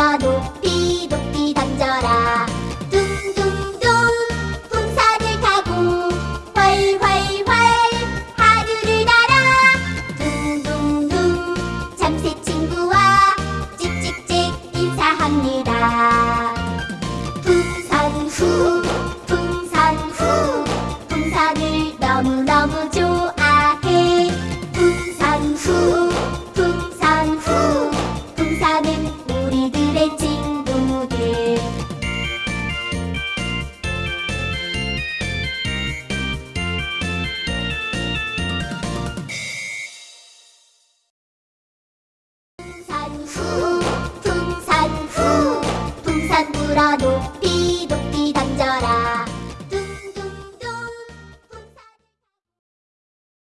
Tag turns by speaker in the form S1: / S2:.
S1: 날아라 높이 높이 던져라. 둥둥둥 풍선을 타고 활활활 하늘을 날아. 둥둥둥 잠새 친구와 찍찍찍 인사합니다. 풍선 후 풍선 후 풍선을 너무너무 좋아해. 풍선 후 풍선 후 풍선은 우리들 내 친구들 산후 풍산후 풍산 높이 높이 던져라